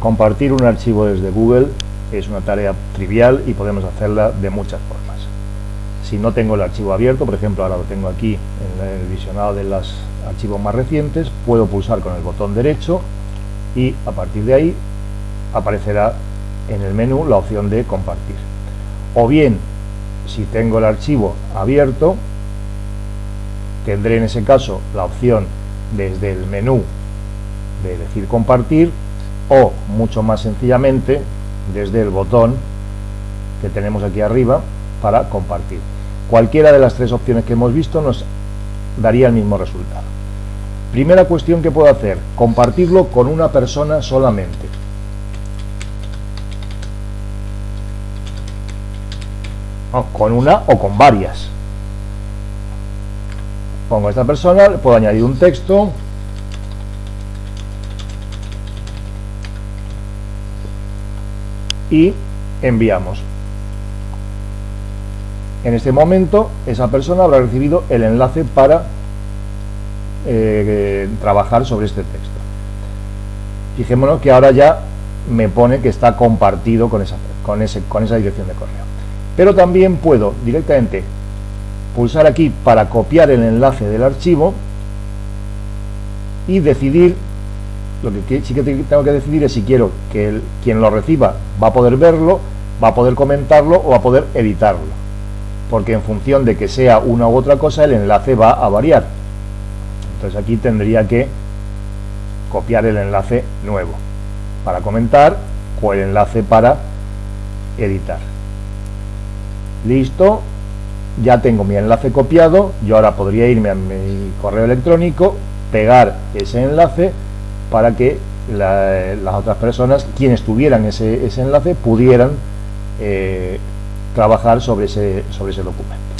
compartir un archivo desde Google es una tarea trivial y podemos hacerla de muchas formas. Si no tengo el archivo abierto, por ejemplo ahora lo tengo aquí en el visionado de los archivos más recientes, puedo pulsar con el botón derecho y a partir de ahí aparecerá en el menú la opción de compartir. O bien, si tengo el archivo abierto, tendré en ese caso la opción desde el menú de decir compartir o mucho más sencillamente desde el botón que tenemos aquí arriba para compartir. Cualquiera de las tres opciones que hemos visto nos daría el mismo resultado. Primera cuestión que puedo hacer, compartirlo con una persona solamente. con una o con varias. Pongo esta persona, puedo añadir un texto. Y enviamos. En este momento, esa persona habrá recibido el enlace para eh, trabajar sobre este texto. Fijémonos que ahora ya me pone que está compartido con esa, con, ese, con esa dirección de correo. Pero también puedo directamente pulsar aquí para copiar el enlace del archivo y decidir, lo que sí que tengo que decidir es si quiero que quien lo reciba va a poder verlo, va a poder comentarlo o va a poder editarlo. Porque en función de que sea una u otra cosa, el enlace va a variar. Entonces aquí tendría que copiar el enlace nuevo para comentar o el enlace para editar listo, ya tengo mi enlace copiado, yo ahora podría irme a mi correo electrónico, pegar ese enlace para que las otras personas, quienes tuvieran ese, enlace, pudieran eh, trabajar sobre ese, sobre ese documento.